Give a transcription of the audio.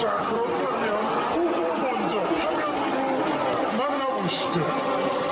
자, 그렇다면 후보 먼저 화면으로 만나보시죠.